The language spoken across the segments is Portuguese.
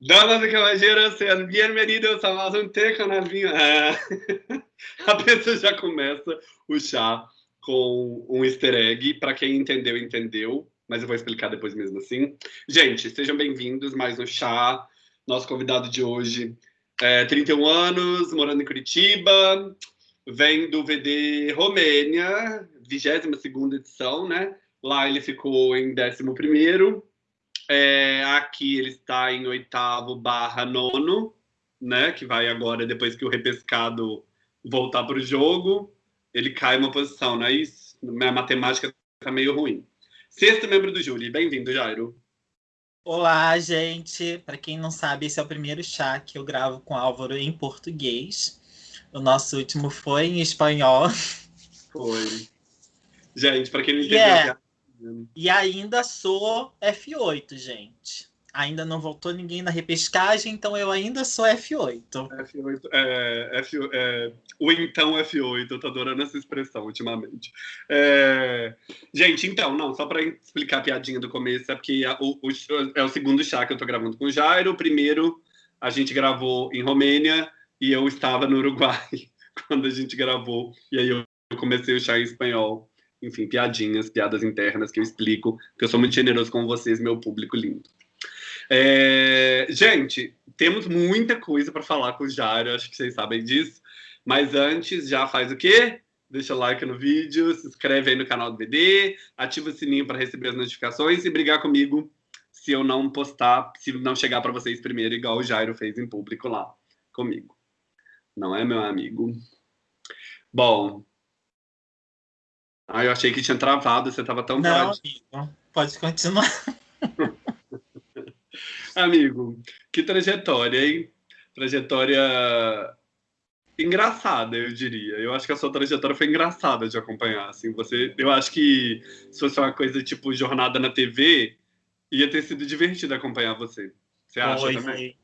Damas e caballeros, sejam bem-vindos a mais um Té Canalzinho. É. A pessoa já começa o chá com um easter egg. Para quem entendeu, entendeu. Mas eu vou explicar depois mesmo assim. Gente, sejam bem-vindos mais um chá. Nosso convidado de hoje é 31 anos, morando em Curitiba. Vem do VD Romênia, 22ª edição, né? Lá ele ficou em 11º é, aqui ele está em oitavo barra nono, né? Que vai agora, depois que o repescado voltar para o jogo, ele cai uma posição, não é isso? Minha matemática está meio ruim. Sexto membro do júri, bem-vindo, Jairo. Olá, gente. Para quem não sabe, esse é o primeiro chá que eu gravo com Álvaro em português. O nosso último foi em espanhol. Foi. Gente, para quem não entendeu, yeah. E ainda sou F8, gente. Ainda não voltou ninguém na repescagem, então eu ainda sou F8. F8, é, F, é, o então F8, eu tô adorando essa expressão ultimamente. É, gente, então, não, só para explicar a piadinha do começo, é porque a, o, o, é o segundo chá que eu tô gravando com o Jairo. O primeiro a gente gravou em Romênia e eu estava no Uruguai quando a gente gravou. E aí eu comecei o chá em espanhol enfim, piadinhas, piadas internas que eu explico, que eu sou muito generoso com vocês, meu público lindo. É, gente, temos muita coisa para falar com o Jário, acho que vocês sabem disso. Mas antes, já faz o quê? Deixa o like no vídeo, se inscreve aí no canal do BD, ativa o sininho para receber as notificações e brigar comigo se eu não postar, se não chegar para vocês primeiro, igual o Jairo fez em público lá comigo. Não é, meu amigo? Bom, ah, eu achei que tinha travado, você estava tão Não, amigo, pode continuar. amigo, que trajetória, hein? Trajetória engraçada, eu diria. Eu acho que a sua trajetória foi engraçada de acompanhar. Assim, você, eu acho que se fosse uma coisa tipo jornada na TV, ia ter sido divertido acompanhar você. Você acha foi, também?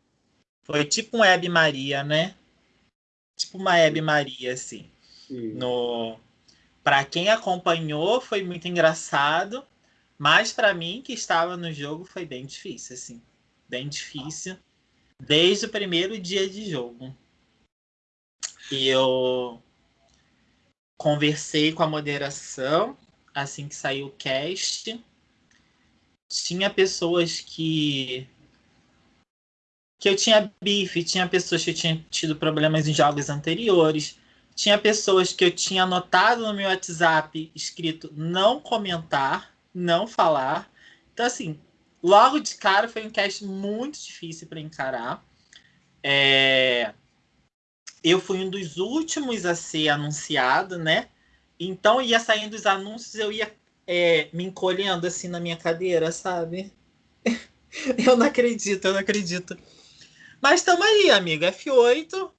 Foi. foi tipo um Hebe Maria, né? Tipo uma Hebe Maria, assim. Sim. No para quem acompanhou foi muito engraçado, mas para mim que estava no jogo foi bem difícil, assim, bem difícil desde o primeiro dia de jogo. E eu conversei com a moderação assim que saiu o cast. Tinha pessoas que que eu tinha bife, tinha pessoas que tinham tido problemas em jogos anteriores, tinha pessoas que eu tinha anotado no meu WhatsApp escrito não comentar, não falar. Então, assim, logo de cara foi um cast muito difícil para encarar. É... Eu fui um dos últimos a ser anunciado, né? Então, ia saindo os anúncios, eu ia é, me encolhendo assim na minha cadeira, sabe? eu não acredito, eu não acredito. Mas estamos aí, amigo. F8,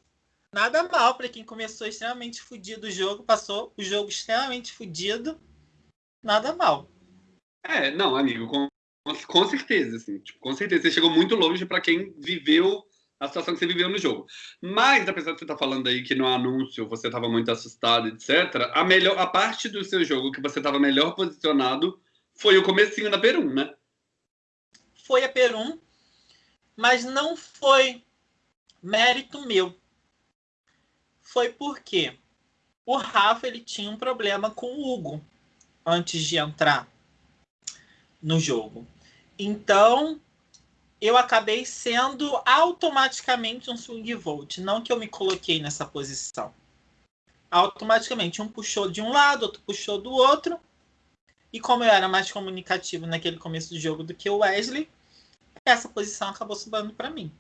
nada mal para quem começou extremamente fudido o jogo, passou o jogo extremamente fudido, nada mal. É, não, amigo, com, com certeza, assim, tipo, com certeza. Você chegou muito longe para quem viveu a situação que você viveu no jogo. Mas, apesar de você estar tá falando aí que no anúncio você estava muito assustado, etc., a, melhor, a parte do seu jogo que você estava melhor posicionado foi o comecinho da Perum, né? Foi a Perum, mas não foi mérito meu foi porque o Rafa ele tinha um problema com o Hugo antes de entrar no jogo. Então, eu acabei sendo automaticamente um swing vote. Não que eu me coloquei nessa posição. Automaticamente, um puxou de um lado, outro puxou do outro. E como eu era mais comunicativo naquele começo do jogo do que o Wesley, essa posição acabou subindo para mim.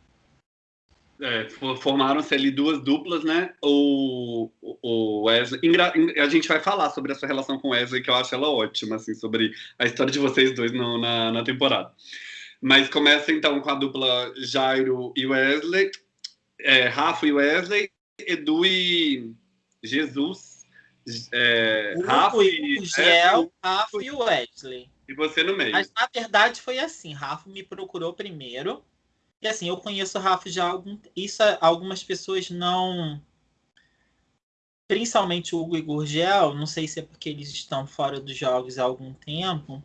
É, Formaram-se ali duas duplas, né? O, o Wesley. A gente vai falar sobre a sua relação com o Wesley, que eu acho ela ótima, assim, sobre a história de vocês dois no, na, na temporada. Mas começa então com a dupla Jairo e Wesley, é, Rafa e Wesley, Edu e Jesus. É, Rafa e Gel, Rafa e Wesley. E você no meio. Mas na verdade foi assim: Rafa me procurou primeiro e assim, eu conheço o Rafa já há algum isso algumas pessoas não principalmente o Hugo e Gurgel, não sei se é porque eles estão fora dos jogos há algum tempo,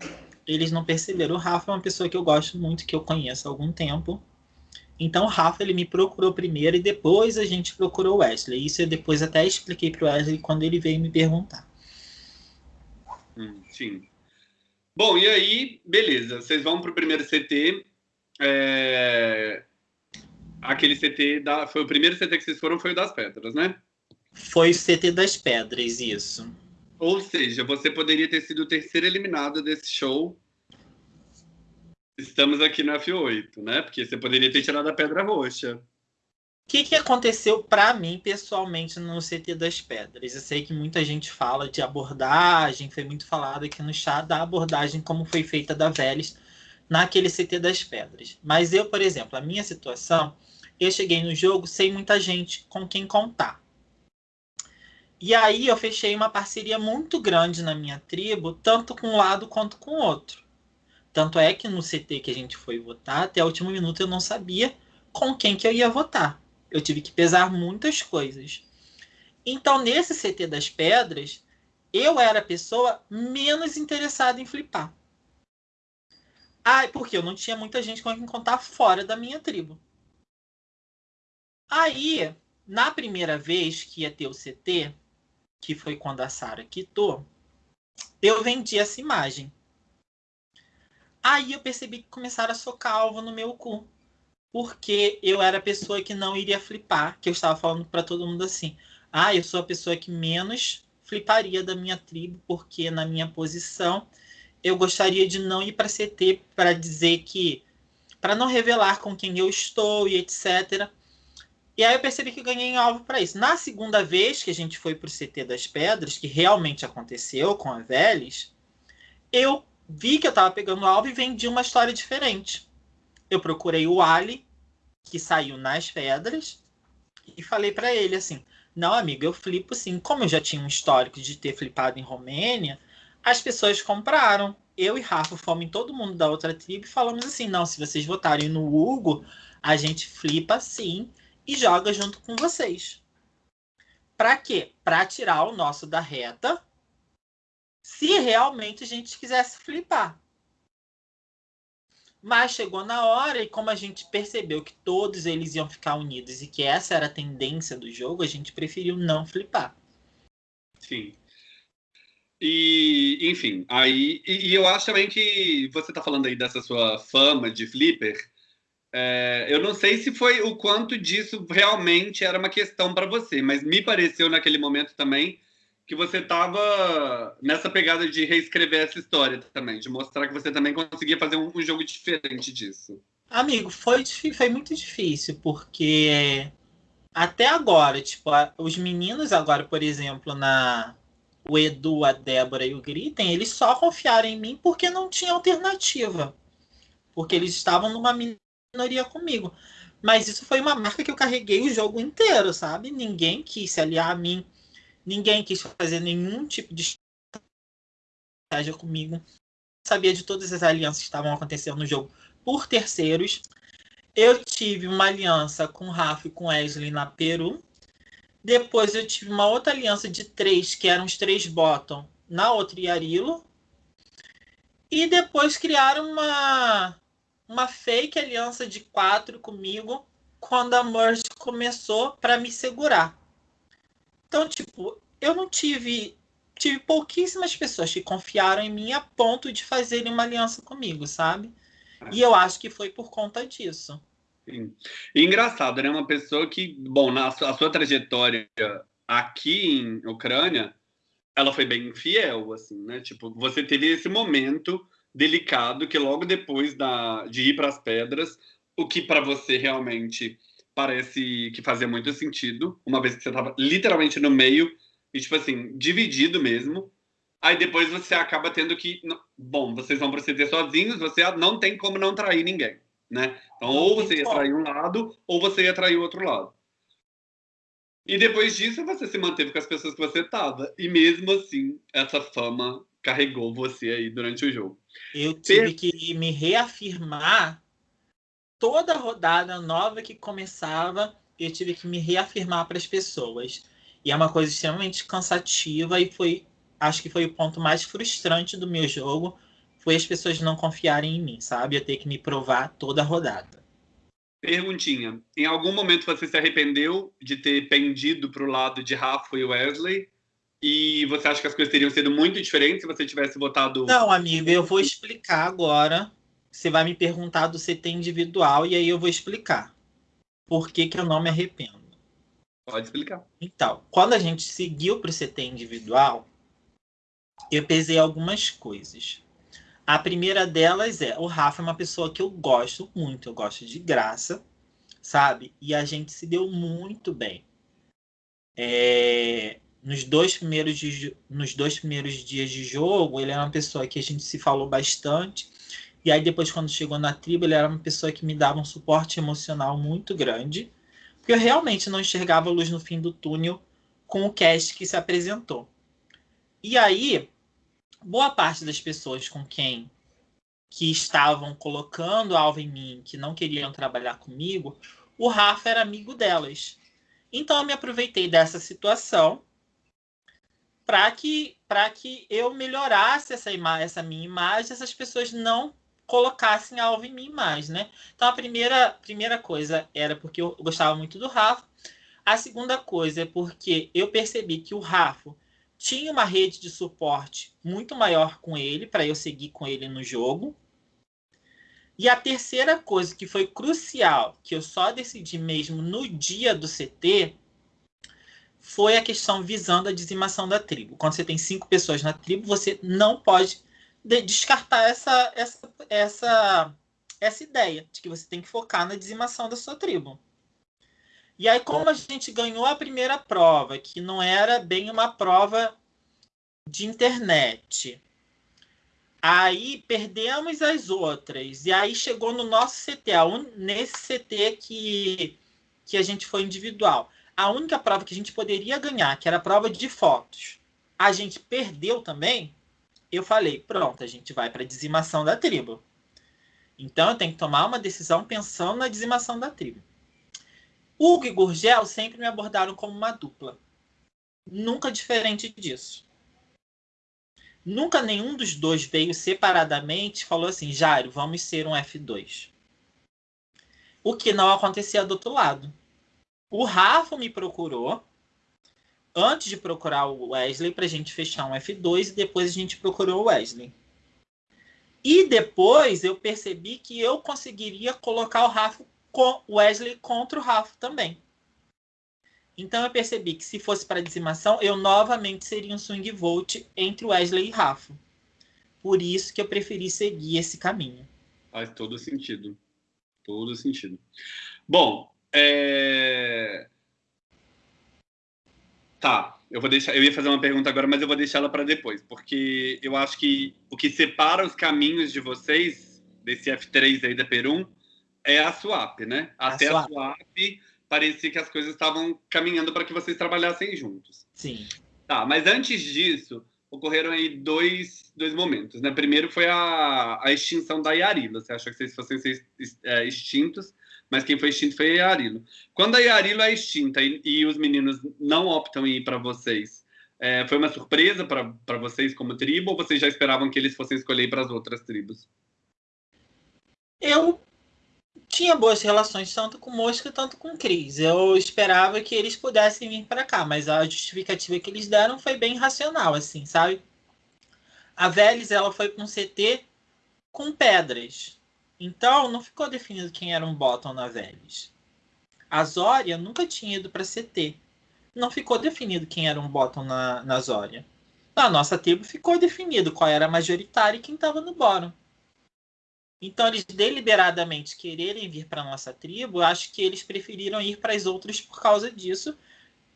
eles não perceberam. O Rafa é uma pessoa que eu gosto muito, que eu conheço há algum tempo. Então o Rafa ele me procurou primeiro e depois a gente procurou o Wesley. Isso eu depois até expliquei para o Wesley quando ele veio me perguntar. Hum, sim. Bom, e aí, beleza. Vocês vão para o primeiro CT. É... Aquele CT da... foi o primeiro CT que vocês foram foi o das pedras, né? Foi o CT das pedras, isso. Ou seja, você poderia ter sido o terceiro eliminado desse show estamos aqui no F8, né? Porque você poderia ter tirado a pedra roxa. O que, que aconteceu para mim pessoalmente no CT das Pedras? Eu sei que muita gente fala de abordagem, foi muito falado aqui no chat da abordagem como foi feita da Vélez naquele CT das Pedras. Mas eu, por exemplo, a minha situação, eu cheguei no jogo sem muita gente com quem contar. E aí eu fechei uma parceria muito grande na minha tribo, tanto com um lado quanto com o outro. Tanto é que no CT que a gente foi votar, até o último minuto eu não sabia com quem que eu ia votar. Eu tive que pesar muitas coisas. Então, nesse CT das pedras, eu era a pessoa menos interessada em flipar. Ah, porque eu não tinha muita gente com quem contar fora da minha tribo. Aí, na primeira vez que ia ter o CT, que foi quando a Sara quitou, eu vendi essa imagem. Aí eu percebi que começaram a socar alvo no meu cu. Porque eu era a pessoa que não iria flipar, que eu estava falando para todo mundo assim: "Ah, eu sou a pessoa que menos fliparia da minha tribo, porque na minha posição eu gostaria de não ir para CT para dizer que para não revelar com quem eu estou e etc. E aí eu percebi que ganhei alvo para isso. Na segunda vez que a gente foi para o CT das Pedras, que realmente aconteceu com a Vélez, eu vi que eu tava pegando alvo e vendi uma história diferente. Eu procurei o Ali, que saiu nas pedras, e falei para ele assim: Não, amigo, eu flipo sim. Como eu já tinha um histórico de ter flipado em Romênia, as pessoas compraram. Eu e Rafa fomos em todo mundo da outra tribo e falamos assim: Não, se vocês votarem no Hugo, a gente flipa sim e joga junto com vocês. Para quê? Para tirar o nosso da reta se realmente a gente quisesse flipar. Mas chegou na hora e como a gente percebeu que todos eles iam ficar unidos e que essa era a tendência do jogo, a gente preferiu não flipar. Sim. E, enfim, aí. E, e eu acho também que você está falando aí dessa sua fama de flipper. É, eu não sei se foi o quanto disso realmente era uma questão para você, mas me pareceu naquele momento também que você estava nessa pegada de reescrever essa história também, de mostrar que você também conseguia fazer um, um jogo diferente disso. Amigo, foi, foi muito difícil, porque até agora, tipo, os meninos agora, por exemplo, na o Edu, a Débora e o Gritem, eles só confiaram em mim porque não tinha alternativa. Porque eles estavam numa minoria comigo. Mas isso foi uma marca que eu carreguei o jogo inteiro, sabe? Ninguém quis se aliar a mim Ninguém quis fazer nenhum tipo de estratégia comigo. Sabia de todas as alianças que estavam acontecendo no jogo por terceiros. Eu tive uma aliança com o Rafa e com Wesley na Peru. Depois eu tive uma outra aliança de três, que eram os três bottom, na outra Yarilo. E depois criaram uma, uma fake aliança de quatro comigo quando a Merge começou para me segurar. Então, tipo, eu não tive. Tive pouquíssimas pessoas que confiaram em mim a ponto de fazerem uma aliança comigo, sabe? E eu acho que foi por conta disso. Sim. E engraçado, né? Uma pessoa que, bom, na sua, a sua trajetória aqui em Ucrânia, ela foi bem fiel, assim, né? Tipo, você teve esse momento delicado que logo depois da, de ir para as pedras, o que para você realmente parece que fazia muito sentido, uma vez que você estava literalmente no meio e, tipo assim, dividido mesmo. Aí depois você acaba tendo que. Bom, vocês vão proceder sozinhos, você não tem como não trair ninguém, né? Então, ou você ia trair um lado, ou você ia trair o outro lado. E depois disso, você se manteve com as pessoas que você estava. E mesmo assim, essa fama carregou você aí durante o jogo. Eu tive que me reafirmar toda rodada nova que começava, eu tive que me reafirmar para as pessoas. E é uma coisa extremamente cansativa e foi, acho que foi o ponto mais frustrante do meu jogo, foi as pessoas não confiarem em mim, sabe? Eu ter que me provar toda a rodada. Perguntinha. Em algum momento você se arrependeu de ter pendido para o lado de Rafa e Wesley? E você acha que as coisas teriam sido muito diferentes se você tivesse votado. Não, amigo, eu vou explicar agora. Você vai me perguntar do CT individual e aí eu vou explicar por que, que eu não me arrependo. Pode explicar. Então, quando a gente seguiu para o CT individual, eu pesei algumas coisas. A primeira delas é: o Rafa é uma pessoa que eu gosto muito, eu gosto de graça, sabe? E a gente se deu muito bem. É, nos, dois primeiros de, nos dois primeiros dias de jogo, ele era uma pessoa que a gente se falou bastante. E aí, depois, quando chegou na tribo, ele era uma pessoa que me dava um suporte emocional muito grande. Porque eu realmente não enxergava luz no fim do túnel com o cast que se apresentou. E aí, boa parte das pessoas com quem que estavam colocando alvo em mim, que não queriam trabalhar comigo, o Rafa era amigo delas. Então eu me aproveitei dessa situação para que para que eu melhorasse essa essa minha imagem, essas pessoas não colocassem alvo em mim mais, né? Então a primeira primeira coisa era porque eu gostava muito do Rafa. A segunda coisa é porque eu percebi que o Rafa tinha uma rede de suporte muito maior com ele, para eu seguir com ele no jogo. E a terceira coisa que foi crucial, que eu só decidi mesmo no dia do CT, foi a questão visando a dizimação da tribo. Quando você tem cinco pessoas na tribo, você não pode descartar essa, essa, essa, essa ideia de que você tem que focar na dizimação da sua tribo. E aí, como a gente ganhou a primeira prova, que não era bem uma prova de internet, aí perdemos as outras. E aí chegou no nosso CT, nesse CT que, que a gente foi individual. A única prova que a gente poderia ganhar, que era a prova de fotos, a gente perdeu também. Eu falei, pronto, a gente vai para a dizimação da tribo. Então eu tenho que tomar uma decisão pensando na dizimação da tribo. Hugo e Gurgel sempre me abordaram como uma dupla. Nunca diferente disso. Nunca nenhum dos dois veio separadamente e falou assim: Jairo, vamos ser um F2. O que não acontecia do outro lado. O Rafa me procurou antes de procurar o Wesley para a gente fechar um F2 e depois a gente procurou o Wesley. E depois eu percebi que eu conseguiria colocar o Rafa com Wesley contra o Rafa também. Então eu percebi que se fosse para dizimação, eu novamente seria um swing vote entre Wesley e Rafa. Por isso que eu preferi seguir esse caminho. Faz todo sentido. Todo sentido. Bom, é... Tá, eu vou deixar. Eu ia fazer uma pergunta agora, mas eu vou deixar ela para depois, porque eu acho que o que separa os caminhos de vocês desse F3 aí da Perum é a swap, né? Até a swap, a swap parecia que as coisas estavam caminhando para que vocês trabalhassem juntos. Sim. Tá, mas antes disso, ocorreram aí dois, dois momentos, né? Primeiro foi a, a extinção da Yarila. Você acha que vocês fossem ser é, extintos, mas quem foi extinto foi a Yarilo. Quando a Yarilo é extinta e, e os meninos não optam em ir para vocês, é, foi uma surpresa para vocês como tribo ou vocês já esperavam que eles fossem escolher para as outras tribos? Eu tinha boas relações tanto com Mosca quanto com Cris. Eu esperava que eles pudessem vir para cá, mas a justificativa que eles deram foi bem racional, assim, sabe? A Vélez, ela foi com um CT com pedras. Então, não ficou definido quem era um bottom na Vélez. A Zória nunca tinha ido para CT. Não ficou definido quem era um bottom na, na Zória. Na nossa tribo ficou definido qual era a majoritária e quem estava no bottom. Então, eles deliberadamente quererem vir para nossa tribo, acho que eles preferiram ir para as outras por causa disso.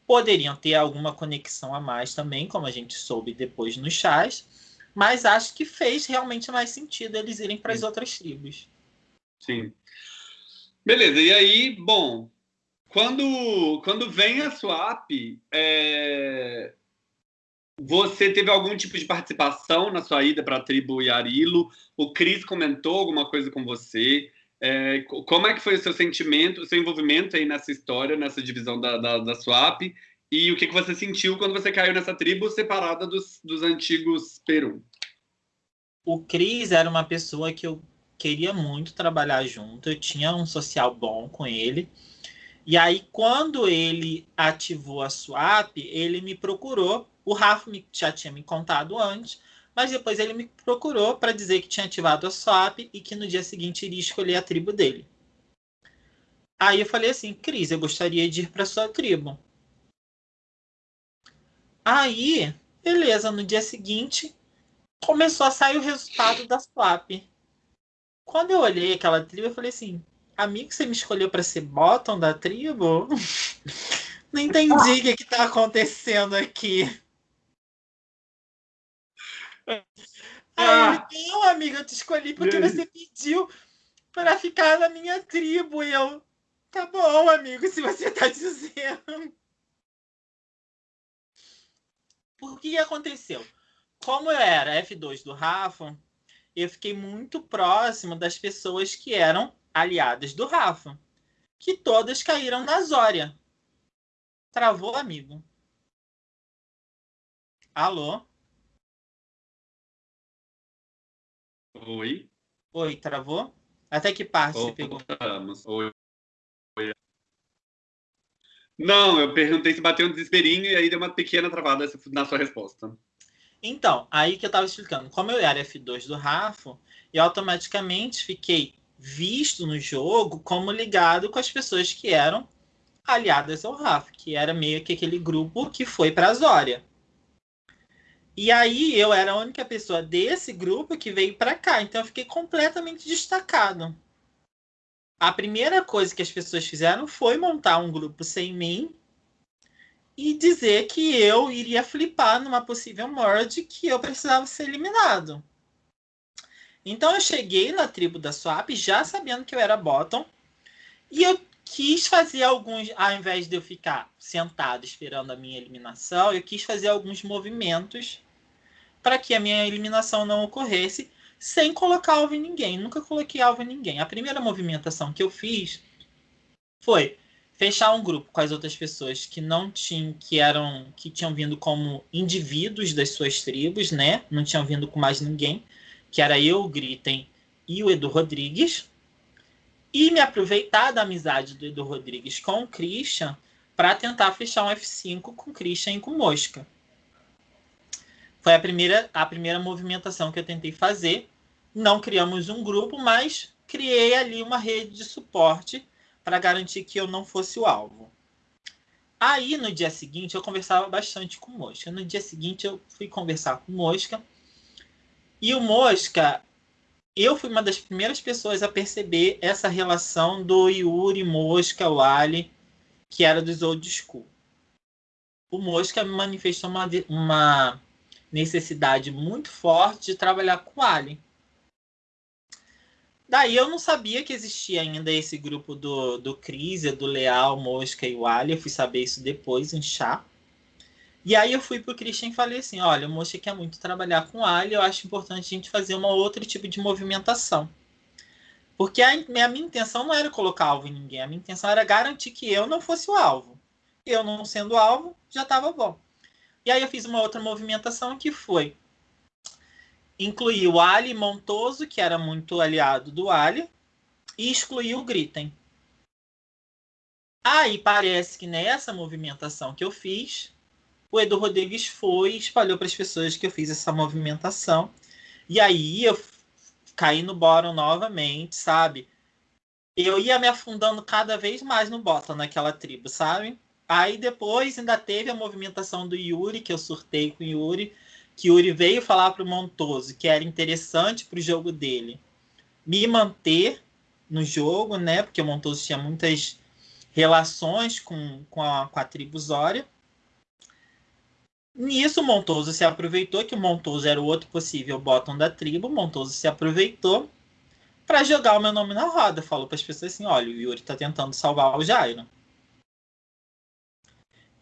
Poderiam ter alguma conexão a mais também, como a gente soube depois nos chás, mas acho que fez realmente mais sentido eles irem para as outras tribos. Sim. Beleza, e aí, bom, quando, quando vem a swap, é, você teve algum tipo de participação na sua ida para a tribo Yarilo? O Cris comentou alguma coisa com você? É, como é que foi o seu sentimento, o seu envolvimento aí nessa história, nessa divisão da, da, da Swap? E o que, que você sentiu quando você caiu nessa tribo separada dos, dos antigos Peru? O Cris era uma pessoa que eu queria muito trabalhar junto, eu tinha um social bom com ele. E aí, quando ele ativou a swap, ele me procurou. O Rafa já tinha me contado antes, mas depois ele me procurou para dizer que tinha ativado a swap e que no dia seguinte iria escolher a tribo dele. Aí eu falei assim, Cris, eu gostaria de ir para sua tribo. Aí, beleza, no dia seguinte começou a sair o resultado da swap. Quando eu olhei aquela tribo, eu falei assim, amigo, você me escolheu para ser bottom da tribo? Não entendi o que, que tá acontecendo aqui. Aí ele, não, amiga, eu te escolhi porque você pediu para ficar na minha tribo. E eu, tá bom, amigo, se você tá dizendo. Por que aconteceu? Como eu era F2 do Rafa, eu fiquei muito próximo das pessoas que eram aliadas do Rafa, que todas caíram na Zória. Travou, amigo? Alô? Oi. Oi, travou? Até que parte você pegou? Oi. Oi. Não, eu perguntei se bateu um desesperinho e aí deu uma pequena travada na sua resposta. Então, aí que eu estava explicando. Como eu era F2 do Rafa, eu automaticamente fiquei visto no jogo como ligado com as pessoas que eram aliadas ao Rafa, que era meio que aquele grupo que foi para a Zória. E aí eu era a única pessoa desse grupo que veio para cá, então eu fiquei completamente destacado. A primeira coisa que as pessoas fizeram foi montar um grupo sem mim e dizer que eu iria flipar numa possível merge que eu precisava ser eliminado. Então eu cheguei na tribo da Swap já sabendo que eu era bottom e eu quis fazer alguns, ao invés de eu ficar sentado esperando a minha eliminação, eu quis fazer alguns movimentos para que a minha eliminação não ocorresse sem colocar alvo em ninguém. Nunca coloquei alvo em ninguém. A primeira movimentação que eu fiz foi fechar um grupo com as outras pessoas que não tinham, que eram, que tinham vindo como indivíduos das suas tribos, né? Não tinham vindo com mais ninguém, que era eu, o Gritem e o Edu Rodrigues. E me aproveitar da amizade do Edu Rodrigues com o Christian para tentar fechar um F5 com o Christian e com Mosca. Foi a primeira, a primeira movimentação que eu tentei fazer. Não criamos um grupo, mas criei ali uma rede de suporte para garantir que eu não fosse o alvo. Aí, no dia seguinte, eu conversava bastante com o Mosca. No dia seguinte, eu fui conversar com o Mosca. E o Mosca, eu fui uma das primeiras pessoas a perceber essa relação do Yuri, Mosca, o Ali, que era dos Old School. O Mosca me manifestou uma, uma necessidade muito forte de trabalhar com Alien. Daí eu não sabia que existia ainda esse grupo do, do Crisia, do Leal, Mosca e o Alien. Eu fui saber isso depois, em chá. E aí eu fui pro Christian e falei assim, olha, o Mosca quer muito trabalhar com Alien, eu acho importante a gente fazer uma outro tipo de movimentação. Porque a, a minha intenção não era colocar alvo em ninguém, a minha intenção era garantir que eu não fosse o alvo. Eu não sendo alvo, já estava bom. E aí eu fiz uma outra movimentação que foi incluir o Ali Montoso, que era muito aliado do Ali, e excluir o Gritten. Aí parece que nessa movimentação que eu fiz, o Edu Rodrigues foi e espalhou para as pessoas que eu fiz essa movimentação. E aí eu caí no bottom novamente, sabe? Eu ia me afundando cada vez mais no bottom naquela tribo, sabe? Aí depois ainda teve a movimentação do Yuri, que eu surtei com o Yuri, que Yuri veio falar para o Montoso que era interessante para o jogo dele me manter no jogo, né? Porque o Montoso tinha muitas relações com, com, a, com a tribo Zória. Nisso, o Montoso se aproveitou, que o Montoso era o outro possível bottom da tribo. O Montoso se aproveitou para jogar o meu nome na roda. Falou para as pessoas assim: olha, o Yuri está tentando salvar o Jairo.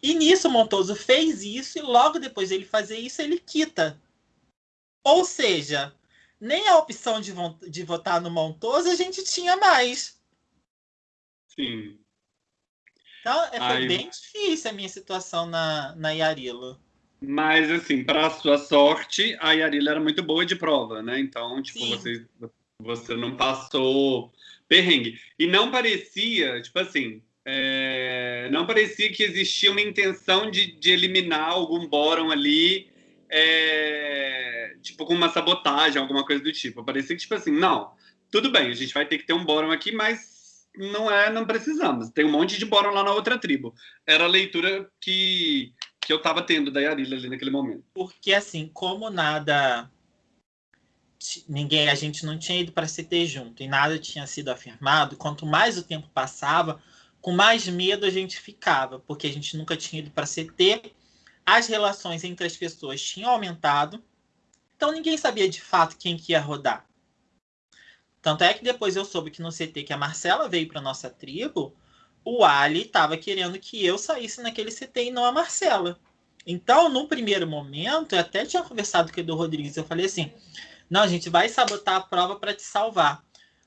E nisso, Montoso fez isso e logo depois dele fazer isso, ele quita. Ou seja, nem a opção de, de votar no Montoso a gente tinha mais. Sim. Então, é, foi Ai. bem difícil a minha situação na, na Yarilo. Mas, assim, para sua sorte, a Yarila era muito boa de prova, né? Então, tipo, Sim. vocês, Você não passou perrengue. E não parecia, tipo assim, é, não parecia que existia uma intenção de, de eliminar algum bórum ali, é, tipo, com uma sabotagem, alguma coisa do tipo. Parecia que, tipo assim, não, tudo bem, a gente vai ter que ter um bórum aqui, mas não é, não precisamos. Tem um monte de bórum lá na outra tribo. Era a leitura que, que eu tava tendo da Yarila ali naquele momento. Porque, assim, como nada ninguém, a gente não tinha ido para CT junto e nada tinha sido afirmado, quanto mais o tempo passava, com mais medo a gente ficava, porque a gente nunca tinha ido para CT, as relações entre as pessoas tinham aumentado, então ninguém sabia de fato quem que ia rodar. Tanto é que depois eu soube que no CT que a Marcela veio para nossa tribo, o Ali estava querendo que eu saísse naquele CT e não a Marcela. Então, no primeiro momento, eu até tinha conversado com o Edu Rodrigues, eu falei assim, não, a gente vai sabotar a prova para te salvar.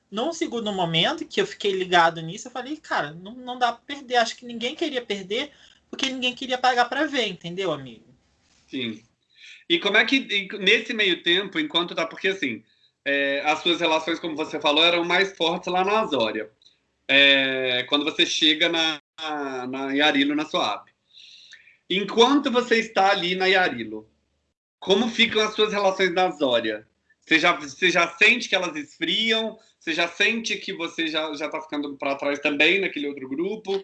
Num segundo momento que eu fiquei ligado nisso, eu falei, cara, não, não dá para perder. Acho que ninguém queria perder porque ninguém queria pagar para ver, entendeu, amigo? Sim. E como é que, nesse meio tempo, enquanto tá. Porque, assim, é, as suas relações, como você falou, eram mais fortes lá na Azória. É, quando você chega na, na Yarilo, na sua app. Enquanto você está ali na Yarilo, como ficam as suas relações na Azória? Você já, você já sente que elas esfriam? Você já sente que você já está ficando para trás também naquele outro grupo?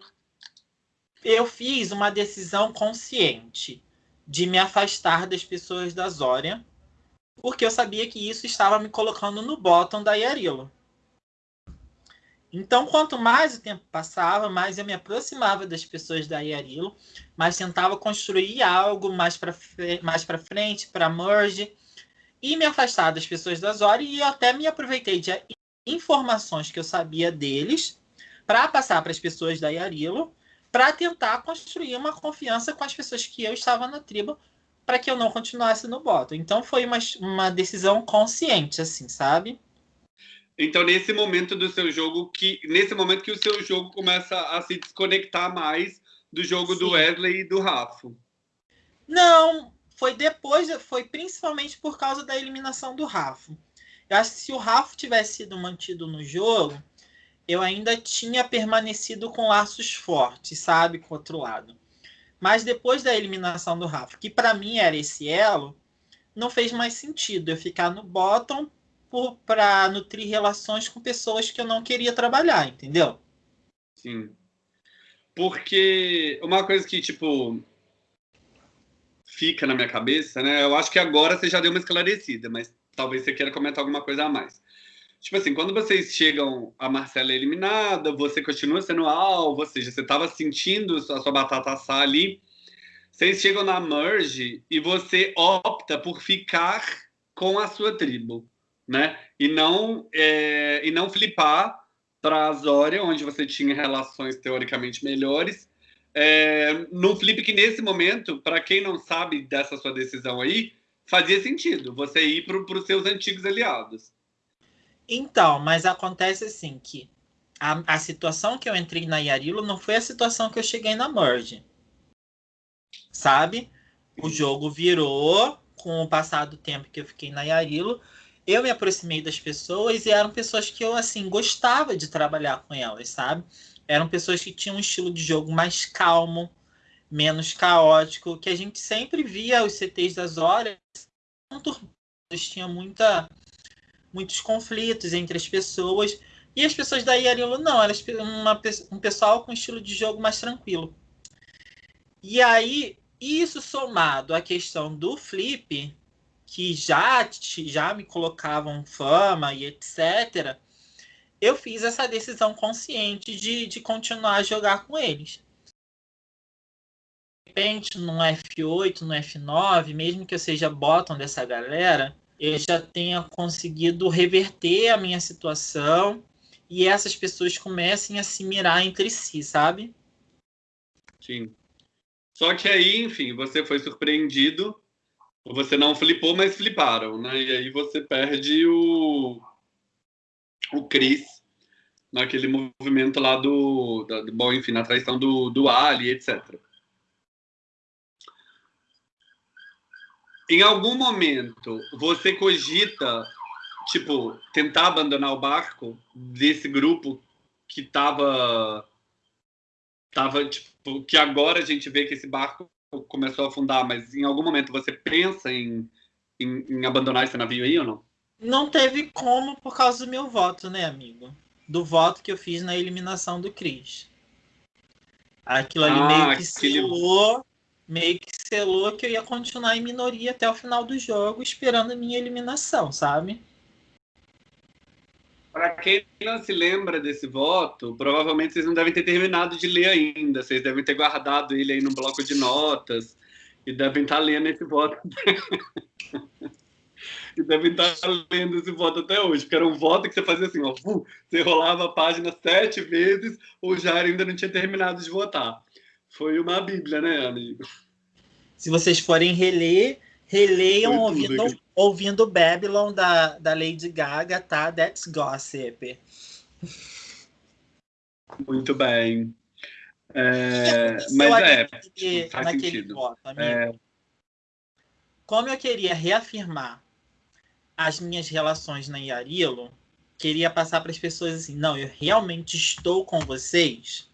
Eu fiz uma decisão consciente de me afastar das pessoas da Zória, porque eu sabia que isso estava me colocando no bottom da Yarilo. Então, quanto mais o tempo passava, mais eu me aproximava das pessoas da Yarilo, mais tentava construir algo mais para mais frente, para merge, e me afastar das pessoas da Zori e até me aproveitei de informações que eu sabia deles para passar para as pessoas da Yarilo para tentar construir uma confiança com as pessoas que eu estava na tribo para que eu não continuasse no bottom. Então foi uma, uma decisão consciente, assim, sabe? Então, nesse momento do seu jogo, que nesse momento que o seu jogo começa a se desconectar mais do jogo Sim. do Wesley e do Rafa. Não, foi depois, foi principalmente por causa da eliminação do Rafa. Eu acho que se o Rafa tivesse sido mantido no jogo, eu ainda tinha permanecido com laços fortes, sabe, com o outro lado. Mas depois da eliminação do Rafa, que para mim era esse elo, não fez mais sentido eu ficar no bottom para nutrir relações com pessoas que eu não queria trabalhar, entendeu? Sim. Porque uma coisa que, tipo, fica na minha cabeça, né? Eu acho que agora você já deu uma esclarecida, mas talvez você queira comentar alguma coisa a mais. Tipo assim, quando vocês chegam, a Marcela é eliminada, você continua sendo alvo, ou seja, você estava sentindo a sua batata assar ali. Vocês chegam na merge e você opta por ficar com a sua tribo, né? E não, é, e não flipar para a Zória, onde você tinha relações teoricamente melhores, é, num flip que nesse momento, para quem não sabe dessa sua decisão aí, fazia sentido você ir para os seus antigos aliados. Então, mas acontece assim que a, a situação que eu entrei na Yarilo não foi a situação que eu cheguei na Merge. Sabe? O jogo virou com o passar do tempo que eu fiquei na Yarilo. Eu me aproximei das pessoas e eram pessoas que eu assim gostava de trabalhar com elas, sabe? eram pessoas que tinham um estilo de jogo mais calmo, menos caótico, que a gente sempre via os CTs das horas tinha muita muitos conflitos entre as pessoas e as pessoas da Yarilo não, elas uma, um pessoal com estilo de jogo mais tranquilo. E aí isso somado à questão do flip, que já já me colocavam fama e etc eu fiz essa decisão consciente de, de continuar a jogar com eles. Repente, no F8, no F9, mesmo que eu seja bottom dessa galera, eu já tenha conseguido reverter a minha situação e essas pessoas comecem a se mirar entre si, sabe? Sim. Só que aí, enfim, você foi surpreendido, você não flipou, mas fliparam, né? E aí você perde o, o Chris naquele movimento lá do, da, bom, enfim, na traição do, do Ali, etc. Em algum momento, você cogita tipo, tentar abandonar o barco desse grupo que tava. Tava, tipo, que agora a gente vê que esse barco começou a afundar, mas em algum momento você pensa em, em, em abandonar esse navio aí ou não? Não teve como por causa do meu voto, né, amigo? Do voto que eu fiz na eliminação do Cris. Aquilo ali ah, meio que aquele... selou, meio que selou que eu ia continuar em minoria até o final do jogo, esperando a minha eliminação, sabe? Para quem não se lembra desse voto, provavelmente vocês não devem ter terminado de ler ainda. Vocês devem ter guardado ele aí no bloco de notas e devem estar lendo esse voto. e devem estar lendo esse voto até hoje, porque era um voto que você fazia assim, ó, você rolava a página sete vezes, o Jair ainda não tinha terminado de votar. Foi uma bíblia, né, amigo? Se vocês forem reler, releiam ouvindo, ouvindo Babylon da, da Lady Gaga, tá? That's gossip. Muito bem. É, mas é, naquele, faz naquele sentido. Voto, é... Como eu queria reafirmar as minhas relações na Yarilo, queria passar para as pessoas assim, não, eu realmente estou com vocês.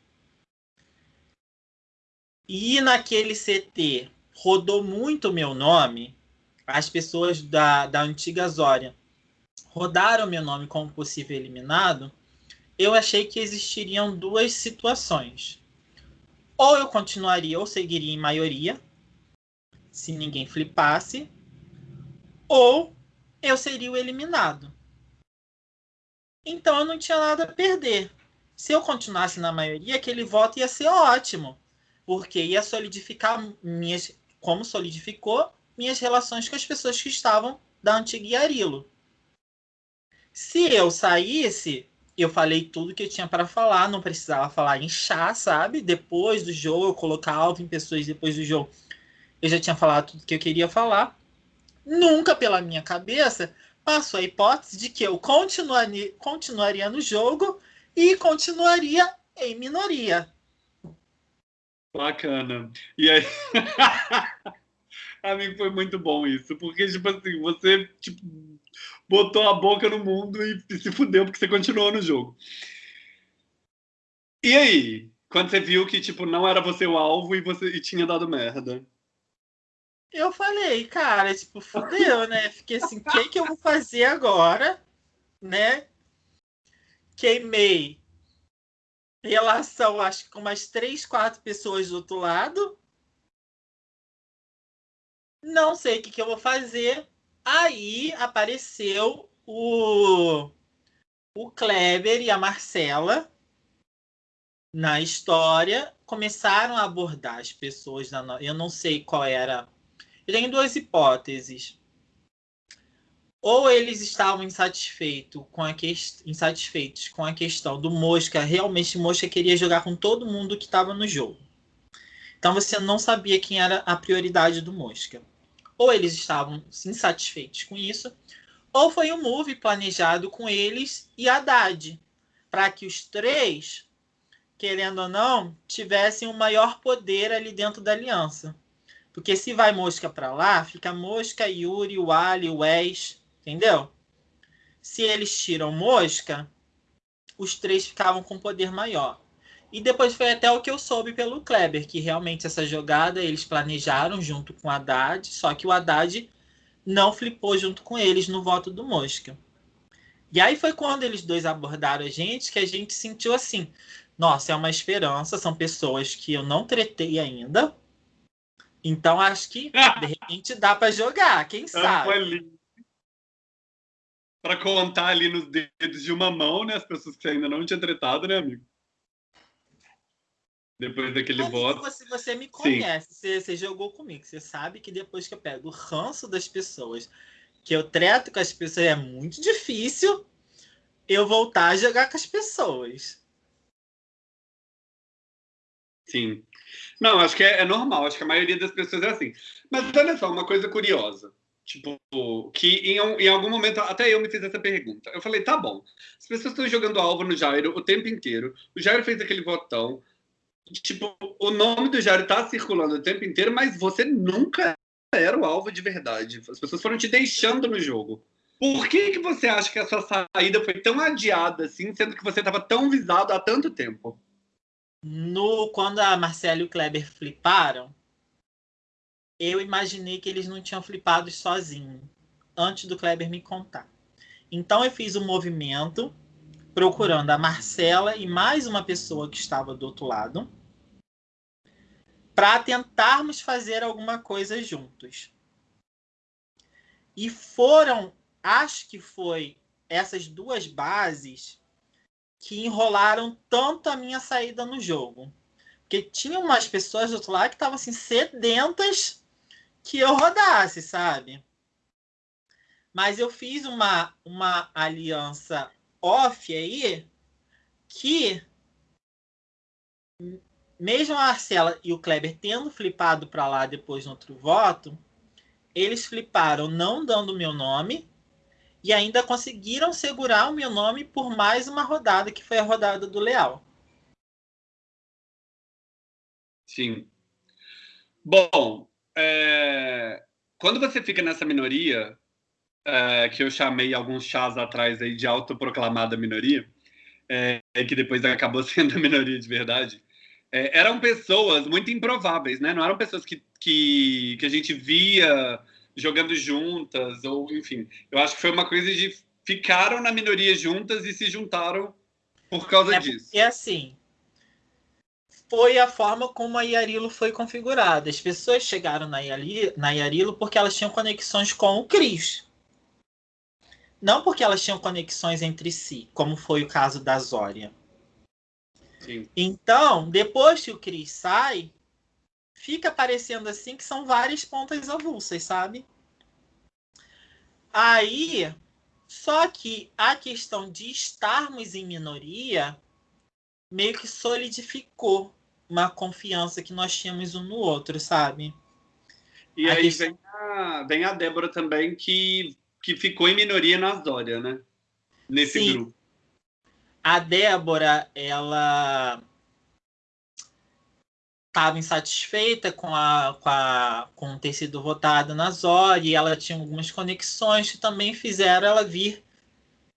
E naquele CT rodou muito meu nome, as pessoas da, da antiga Zória rodaram meu nome como possível eliminado, eu achei que existiriam duas situações. Ou eu continuaria ou seguiria em maioria, se ninguém flipasse, ou eu seria o eliminado. Então eu não tinha nada a perder. Se eu continuasse na maioria, aquele voto ia ser ótimo, porque ia solidificar minhas, como solidificou minhas relações com as pessoas que estavam da antiga Yarilo. Se eu saísse, eu falei tudo que eu tinha para falar, não precisava falar em chá, sabe? Depois do jogo, eu colocar alvo em pessoas depois do jogo. Eu já tinha falado tudo que eu queria falar. Nunca pela minha cabeça passou a hipótese de que eu continuaria, continuaria no jogo e continuaria em minoria. Bacana. E aí. Amigo, foi muito bom isso. Porque, tipo assim, você tipo, botou a boca no mundo e, se fudeu porque você continuou no jogo. E aí? Quando você viu que, tipo, não era você o alvo e você e tinha dado merda? Eu falei, cara, tipo, fudeu, né? Fiquei assim, o que, que eu vou fazer agora? Né? Queimei relação, acho que com umas três, quatro pessoas do outro lado. Não sei o que, que eu vou fazer. Aí apareceu o, o Kleber e a Marcela na história. Começaram a abordar as pessoas. Da, eu não sei qual era. Eu tenho duas hipóteses. Ou eles estavam insatisfeitos com a que... insatisfeitos com a questão do Mosca. Realmente, Mosca queria jogar com todo mundo que estava no jogo. Então você não sabia quem era a prioridade do Mosca ou eles estavam insatisfeitos com isso, ou foi um move planejado com eles e Haddad, para que os três, querendo ou não, tivessem um maior poder ali dentro da aliança. Porque se vai Mosca para lá, fica Mosca, Yuri, o Ali, o Wes, entendeu? Se eles tiram Mosca, os três ficavam com poder maior. E depois foi até o que eu soube pelo Kleber, que realmente essa jogada eles planejaram junto com o Haddad, só que o Haddad não flipou junto com eles no voto do Mosca. E aí foi quando eles dois abordaram a gente que a gente sentiu assim: nossa, é uma esperança, são pessoas que eu não tretei ainda. Então acho que de repente dá para jogar, quem sabe? Para contar ali nos dedos de uma mão, né? As pessoas que ainda não tinha tretado, né, amigo? Depois daquele voto. Você, você me conhece, você, você, jogou comigo. Você sabe que depois que eu pego o ranço das pessoas, que eu trato com as pessoas, é muito difícil eu voltar a jogar com as pessoas. Sim. Não, acho que é, é normal. Acho que a maioria das pessoas é assim. Mas olha só, uma coisa curiosa. Tipo, que em, em, algum momento, até eu me fiz essa pergunta. Eu falei, tá bom, as pessoas estão jogando alvo no Jairo o tempo inteiro. O Jairo fez aquele votão tipo, o nome do Jairo tá circulando o tempo inteiro, mas você nunca era o alvo de verdade. As pessoas foram te deixando no jogo. Por que, que você acha que a sua saída foi tão adiada assim, sendo que você estava tão visado há tanto tempo? No, quando a Marcela e o Kleber fliparam, eu imaginei que eles não tinham flipado sozinhos, antes do Kleber me contar. Então eu fiz um movimento procurando a Marcela e mais uma pessoa que estava do outro lado para tentarmos fazer alguma coisa juntos. E foram, acho que foi essas duas bases que enrolaram tanto a minha saída no jogo. Porque tinha umas pessoas do outro lado que estavam assim sedentas que eu rodasse, sabe? Mas eu fiz uma, uma aliança off aí que mesmo a Marcela e o Kleber tendo flipado para lá depois no outro voto, eles fliparam não dando meu nome e ainda conseguiram segurar o meu nome por mais uma rodada, que foi a rodada do Leal. Sim. Bom, é... quando você fica nessa minoria, é, que eu chamei alguns chás atrás aí de autoproclamada minoria, é, que depois acabou sendo a minoria de verdade, é, eram pessoas muito improváveis, né? Não eram pessoas que, que, que a gente via jogando juntas, ou enfim. Eu acho que foi uma coisa de ficaram na minoria juntas e se juntaram por causa é, disso. E assim, foi a forma como a Yarilo foi configurada. As pessoas chegaram na, Yali, na Yarilo porque elas tinham conexões com o Cris. Não porque elas tinham conexões entre si, como foi o caso da Zória. Sim. Então, depois que o Cris sai, fica parecendo assim que são várias pontas avulsas, sabe? Aí, só que a questão de estarmos em minoria meio que solidificou uma confiança que nós tínhamos um no outro, sabe? E a aí questão... vem, a, vem a Débora também, que que ficou em minoria na Dória, né? Nesse Sim. grupo. A Débora, ela estava insatisfeita com, a, com, a, com ter sido votada na Zória e ela tinha algumas conexões que também fizeram ela vir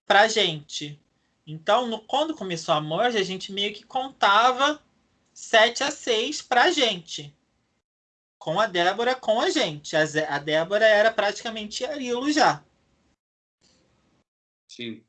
para a gente. Então, no, quando começou a morte, a gente meio que contava 7 a 6 para a gente com a Débora, com a gente. A, a Débora era praticamente Arilo já. Sim.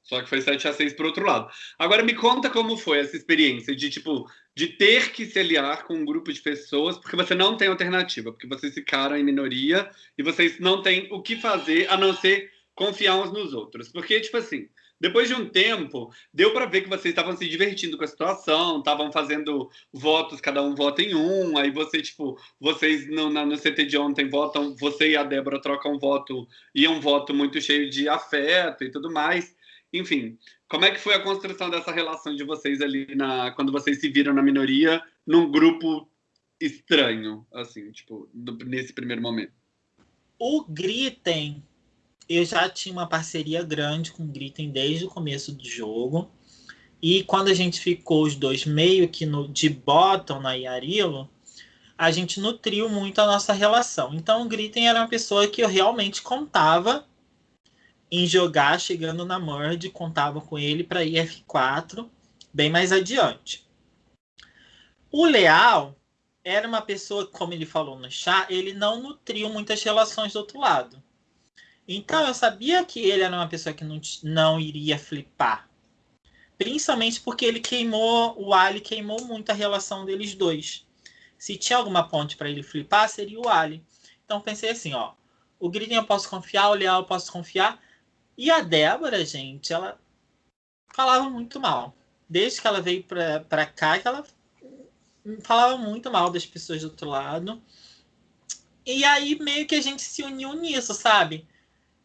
Só que foi 7 a 6 pro outro lado. Agora me conta como foi essa experiência de tipo de ter que se aliar com um grupo de pessoas porque você não tem alternativa, porque vocês ficaram em minoria e vocês não têm o que fazer a não ser confiar uns nos outros. Porque tipo assim, depois de um tempo, deu para ver que vocês estavam se divertindo com a situação, estavam fazendo votos, cada um vota em um, aí você, tipo, vocês no, no CT de ontem votam, você e a Débora trocam voto, e um voto muito cheio de afeto e tudo mais. Enfim, como é que foi a construção dessa relação de vocês ali na, quando vocês se viram na minoria, num grupo estranho, assim, tipo, nesse primeiro momento? O Gritem eu já tinha uma parceria grande com o Gritem desde o começo do jogo. E quando a gente ficou os dois meio que no, de bottom na Yarilo, a gente nutriu muito a nossa relação. Então o Gritem era uma pessoa que eu realmente contava em jogar chegando na Merge, contava com ele para ir F4 bem mais adiante. O Leal era uma pessoa, como ele falou no chat, ele não nutriu muitas relações do outro lado. Então eu sabia que ele era uma pessoa que não, não iria flipar. Principalmente porque ele queimou, o Ali queimou muito a relação deles dois. Se tinha alguma ponte para ele flipar, seria o Ali. Então pensei assim, ó. O Griden eu posso confiar, o Leal eu posso confiar. E a Débora, gente, ela falava muito mal. Desde que ela veio para cá, que ela falava muito mal das pessoas do outro lado. E aí meio que a gente se uniu nisso, sabe?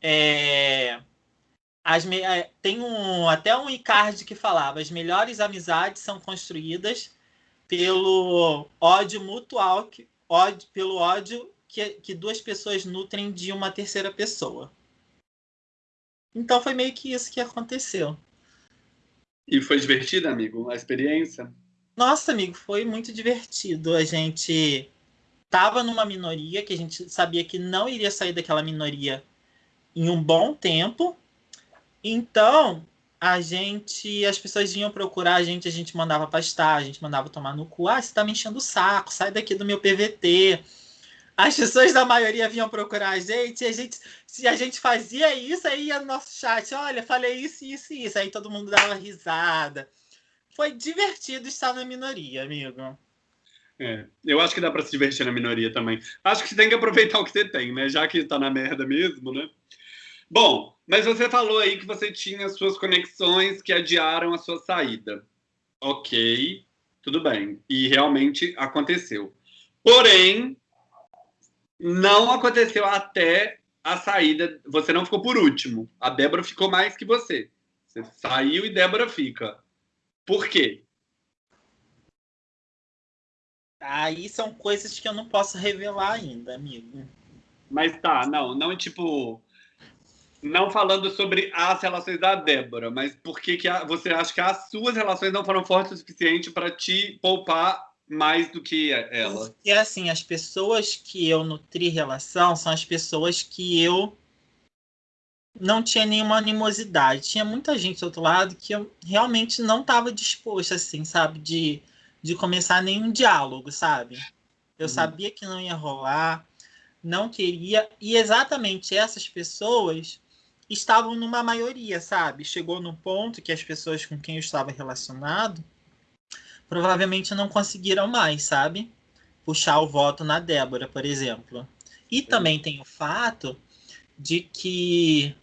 É, as, é, tem um, até um Icardi que falava: as melhores amizades são construídas pelo ódio mutual, que, ódio, pelo ódio que, que duas pessoas nutrem de uma terceira pessoa. Então foi meio que isso que aconteceu. E foi divertido, amigo, a experiência? Nossa, amigo, foi muito divertido. A gente tava numa minoria que a gente sabia que não iria sair daquela minoria em um bom tempo. Então, a gente, as pessoas vinham procurar a gente, a gente mandava pastar, a gente mandava tomar no cu. Ah, você tá me enchendo o saco, sai daqui do meu PVT. As pessoas da maioria vinham procurar a gente, e a gente, se a gente fazia isso, aí ia no nosso chat, olha, falei isso, isso e isso. Aí todo mundo dava risada. Foi divertido estar na minoria, amigo. É, eu acho que dá para se divertir na minoria também. Acho que você tem que aproveitar o que você tem, né? Já que tá na merda mesmo, né? Bom, mas você falou aí que você tinha suas conexões que adiaram a sua saída. Ok, tudo bem. E realmente aconteceu. Porém, não aconteceu até a saída. Você não ficou por último. A Débora ficou mais que você. Você saiu e Débora fica. Por quê? Aí são coisas que eu não posso revelar ainda, amigo. Mas tá, não, não tipo. Não falando sobre as relações da Débora, mas por que, que a, você acha que as suas relações não foram fortes o suficiente para te poupar mais do que ela? Porque assim, as pessoas que eu nutri relação são as pessoas que eu não tinha nenhuma animosidade. Tinha muita gente do outro lado que eu realmente não estava disposto, assim, sabe, de de começar nenhum diálogo, sabe? Eu uhum. sabia que não ia rolar, não queria, e exatamente essas pessoas estavam numa maioria, sabe? Chegou no ponto que as pessoas com quem eu estava relacionado provavelmente não conseguiram mais, sabe? Puxar o voto na Débora, por exemplo. E também tem o fato de que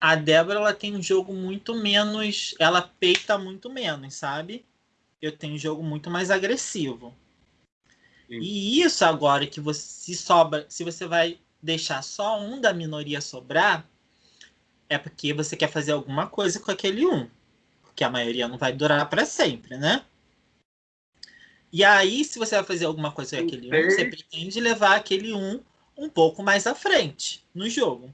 a Débora ela tem um jogo muito menos, ela peita muito menos, sabe? eu tenho um jogo muito mais agressivo. Sim. E isso agora que você se sobra, se você vai deixar só um da minoria sobrar, é porque você quer fazer alguma coisa com aquele um, porque a maioria não vai durar para sempre, né? E aí, se você vai fazer alguma coisa com aquele um, você pretende levar aquele um um pouco mais à frente no jogo.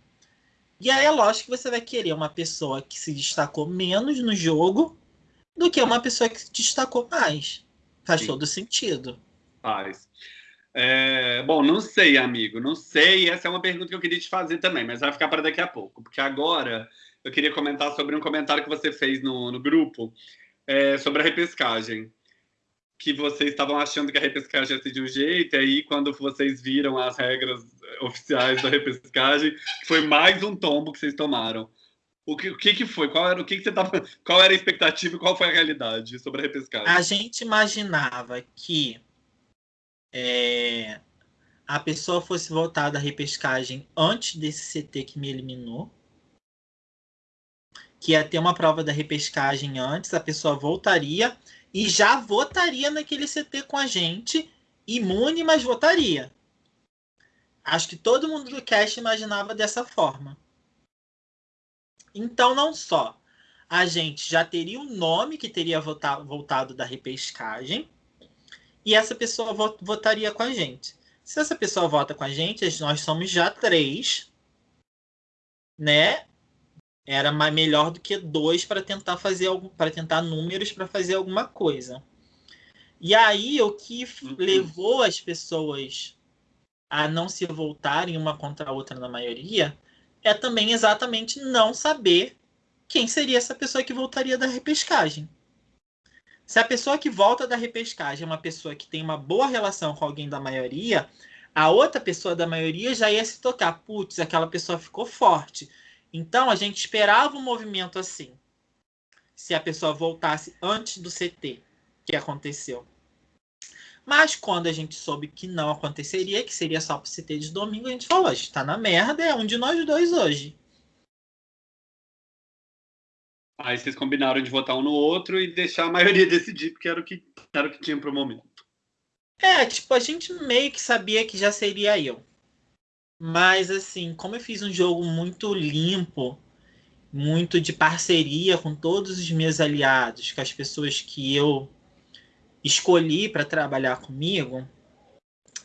E aí é lógico que você vai querer uma pessoa que se destacou menos no jogo do que uma pessoa que se destacou mais. Faz Sim. todo sentido. Faz. É, bom, não sei, amigo, não sei. Essa é uma pergunta que eu queria te fazer também, mas vai ficar para daqui a pouco, porque agora eu queria comentar sobre um comentário que você fez no, no grupo é, sobre a repescagem. Que vocês estavam achando que a repescagem ia ser de um jeito, e aí, quando vocês viram as regras oficiais da repescagem, foi mais um tombo que vocês tomaram. O que, o que, que foi? Qual era o que, que você tava, qual era a expectativa e qual foi a realidade sobre a repescagem? A gente imaginava que é, a pessoa fosse voltar da repescagem antes desse CT que me eliminou. Que ia ter uma prova da repescagem antes, a pessoa voltaria e já votaria naquele CT com a gente, imune, mas votaria. Acho que todo mundo do cast imaginava dessa forma. Então, não só a gente já teria o um nome que teria voltado da repescagem e essa pessoa votaria com a gente. Se essa pessoa vota com a gente, nós somos já três, né? Era mais melhor do que dois para tentar fazer para tentar números para fazer alguma coisa. E aí o que uhum. levou as pessoas a não se voltarem uma contra a outra na maioria é também exatamente não saber quem seria essa pessoa que voltaria da repescagem. Se a pessoa que volta da repescagem é uma pessoa que tem uma boa relação com alguém da maioria, a outra pessoa da maioria já ia se tocar. Putz, aquela pessoa ficou forte. Então a gente esperava um movimento assim. Se a pessoa voltasse antes do CT que aconteceu. Mas quando a gente soube que não aconteceria, que seria só para CT de domingo, a gente falou: a gente tá na merda, é um de nós dois hoje. Aí vocês combinaram de votar um no outro e deixar a maioria decidir, porque era o que, era o que tinha pro momento. É, tipo, a gente meio que sabia que já seria eu. Mas, assim, como eu fiz um jogo muito limpo, muito de parceria com todos os meus aliados, com as pessoas que eu escolhi para trabalhar comigo,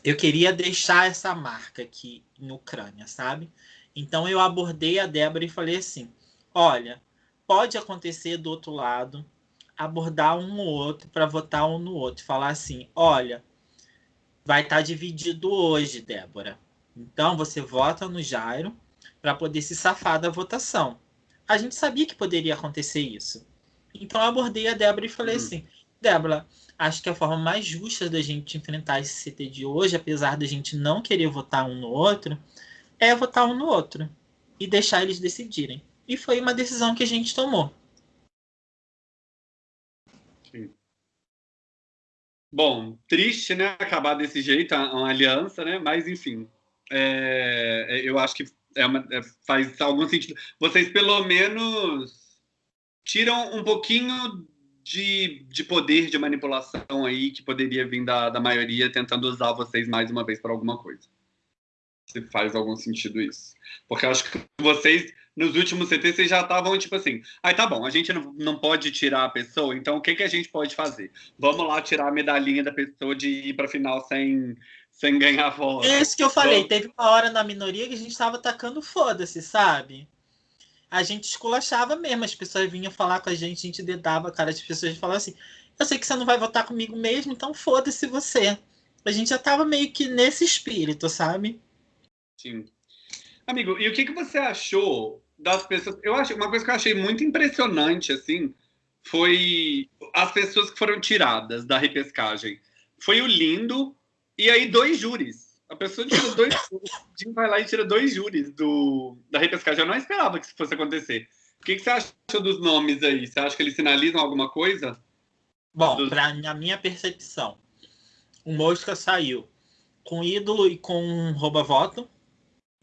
eu queria deixar essa marca aqui em Ucrânia, sabe? Então eu abordei a Débora e falei assim: olha, pode acontecer do outro lado, abordar um no outro para votar um no outro, falar assim: olha, vai estar tá dividido hoje, Débora. Então você vota no Jairo, para poder se safar da votação. A gente sabia que poderia acontecer isso. Então eu abordei a Débora e falei uhum. assim: Débora, acho que a forma mais justa da gente enfrentar esse CT de hoje, apesar da gente não querer votar um no outro, é votar um no outro e deixar eles decidirem. E foi uma decisão que a gente tomou. Sim. Bom, triste, né? Acabar desse jeito, uma aliança, né? Mas, enfim, é, é, eu acho que é uma, é, faz algum sentido. Vocês, pelo menos, tiram um pouquinho de, de poder de manipulação aí que poderia vir da, da maioria tentando usar vocês mais uma vez para alguma coisa. Se faz algum sentido isso. Porque eu acho que vocês, nos últimos CT, vocês já estavam tipo assim: aí tá bom, a gente não, não pode tirar a pessoa, então o que, que a gente pode fazer? Vamos lá tirar a medalhinha da pessoa de ir para final sem, sem ganhar voz. É isso que eu falei. Vamos... Teve uma hora na minoria que a gente estava atacando foda-se, sabe? A gente esculachava mesmo. As pessoas vinham falar com a gente, a gente dedava a cara das pessoas e falava assim: Eu sei que você não vai votar comigo mesmo, então foda-se você. A gente já tava meio que nesse espírito, sabe? Sim. Amigo, e o que, que você achou das pessoas? Eu acho uma coisa que eu achei muito impressionante, assim, foi as pessoas que foram tiradas da repescagem. Foi o Lindo e aí dois júris. A pessoa tira dois. Jim vai lá e tira dois júris do, da repescagem. Eu não esperava que isso fosse acontecer. O que, que você achou dos nomes aí? Você acha que eles sinalizam alguma coisa? Bom, dos... pra, na minha percepção, o Mosca saiu com ídolo e com rouba-voto.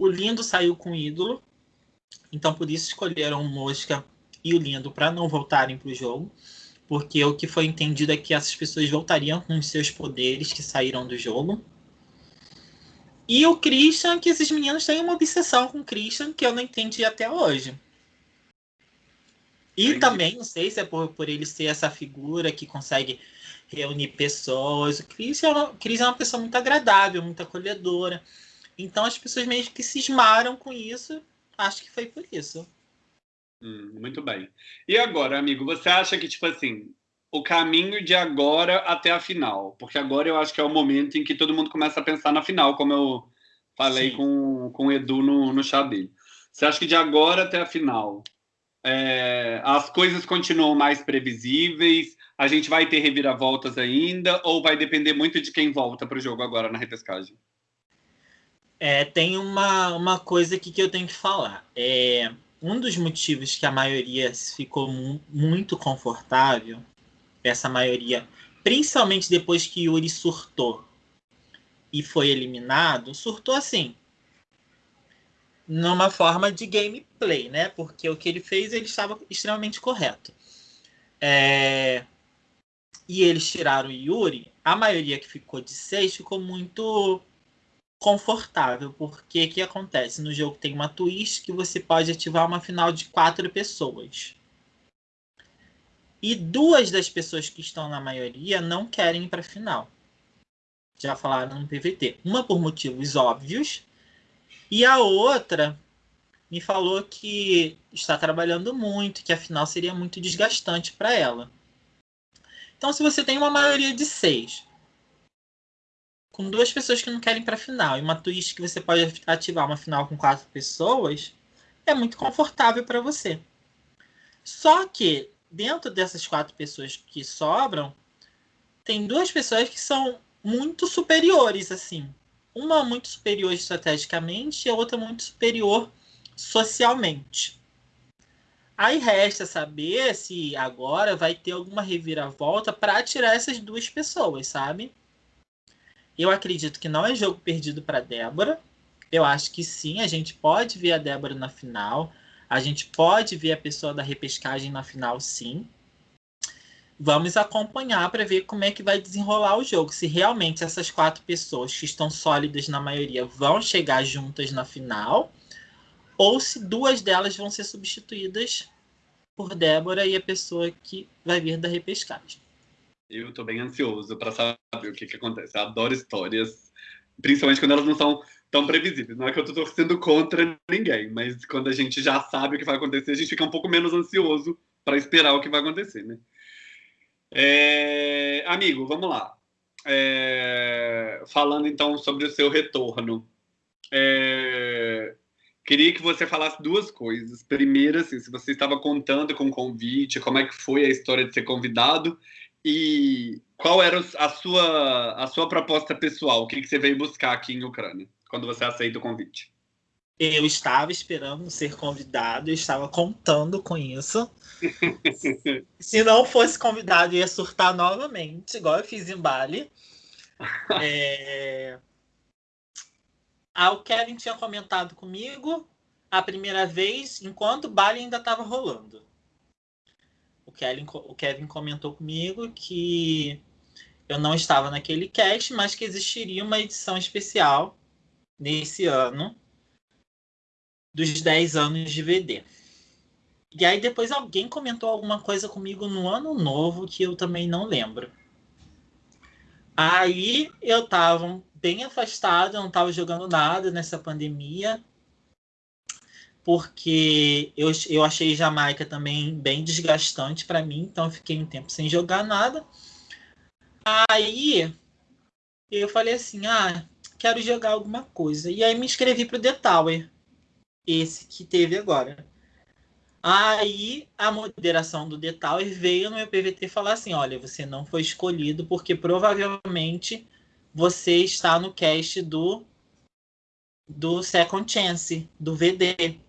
O Lindo saiu com ídolo. Então, por isso escolheram o Mosca e o Lindo para não voltarem para o jogo. Porque o que foi entendido é que essas pessoas voltariam com os seus poderes que saíram do jogo. E o Christian, que esses meninos têm uma obsessão com o Christian que eu não entendi até hoje. E Entendi. também, não sei se é por, por ele ser essa figura que consegue reunir pessoas. O Christian, é uma, Chris é uma pessoa muito agradável, muito acolhedora. Então as pessoas meio que cismaram com isso. Acho que foi por isso. Hum, muito bem. E agora, amigo, você acha que, tipo assim, o caminho de agora até a final? Porque agora eu acho que é o momento em que todo mundo começa a pensar na final, como eu falei com, com o Edu no, no chá dele. Você acha que de agora até a final é, as coisas continuam mais previsíveis? A gente vai ter reviravoltas ainda? Ou vai depender muito de quem volta para o jogo agora na repescagem? É, tem uma, uma coisa aqui que eu tenho que falar. É, um dos motivos que a maioria ficou mu muito confortável, essa maioria, principalmente depois que Yuri surtou e foi eliminado, surtou assim, numa forma de gameplay, né? Porque o que ele fez, ele estava extremamente correto. É... E eles tiraram o Yuri, a maioria que ficou de seis ficou muito confortável, porque o que acontece? No jogo tem uma twist que você pode ativar uma final de quatro pessoas. E duas das pessoas que estão na maioria não querem ir para a final. Já falaram no PVT. Uma por motivos óbvios, e a outra me falou que está trabalhando muito, que a final seria muito desgastante para ela. Então, se você tem uma maioria de seis, com duas pessoas que não querem para final e uma twist que você pode ativar uma final com quatro pessoas, é muito confortável para você. Só que dentro dessas quatro pessoas que sobram, tem duas pessoas que são muito superiores assim. Uma muito superior estrategicamente e a outra muito superior socialmente. Aí resta saber se agora vai ter alguma reviravolta para tirar essas duas pessoas, sabe? Eu acredito que não é jogo perdido para Débora. Eu acho que sim, a gente pode ver a Débora na final. A gente pode ver a pessoa da repescagem na final, sim. Vamos acompanhar para ver como é que vai desenrolar o jogo. Se realmente essas quatro pessoas que estão sólidas na maioria vão chegar juntas na final, ou se duas delas vão ser substituídas por Débora e a pessoa que vai vir da repescagem. Eu estou bem ansioso para saber o que, que acontece. Eu adoro histórias, principalmente quando elas não são tão previsíveis. Não é que eu estou torcendo contra ninguém, mas quando a gente já sabe o que vai acontecer, a gente fica um pouco menos ansioso para esperar o que vai acontecer, né? É... Amigo, vamos lá. É... Falando então sobre o seu retorno. É... queria que você falasse duas coisas. Primeiro, assim, se você estava contando com o convite, como é que foi a história de ser convidado e qual era a sua, a sua proposta pessoal, o que, que você veio buscar aqui em Ucrânia, quando você aceita o convite? Eu estava esperando ser convidado, eu estava contando com isso. Se não fosse convidado, eu ia surtar novamente, igual eu fiz em Bali. É... Ah, o Kevin tinha comentado comigo a primeira vez, enquanto o Bali ainda estava rolando. Kevin, o Kevin comentou comigo que eu não estava naquele cast, mas que existiria uma edição especial nesse ano dos 10 anos de VD. E aí depois alguém comentou alguma coisa comigo no ano novo que eu também não lembro. Aí eu tava bem afastado, eu não tava jogando nada nessa pandemia, porque eu, eu achei Jamaica também bem desgastante para mim, então fiquei um tempo sem jogar nada. Aí eu falei assim: ah, quero jogar alguma coisa. E aí me inscrevi pro The Tower esse que teve agora. Aí a moderação do Detower veio no meu PVT falar assim: olha, você não foi escolhido porque provavelmente você está no cast do do Second Chance, do VD.